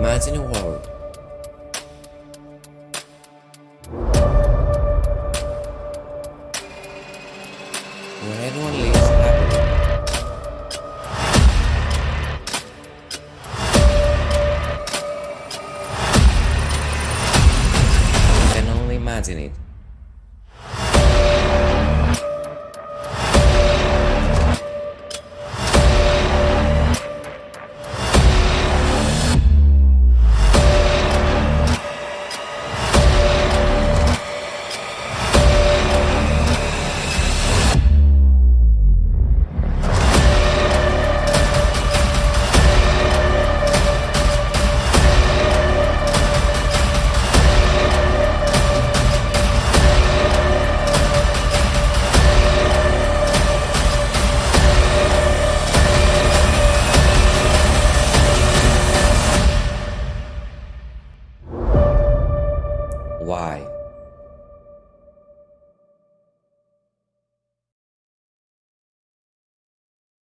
Imagine a world where everyone lives happily. You can only imagine it. Why?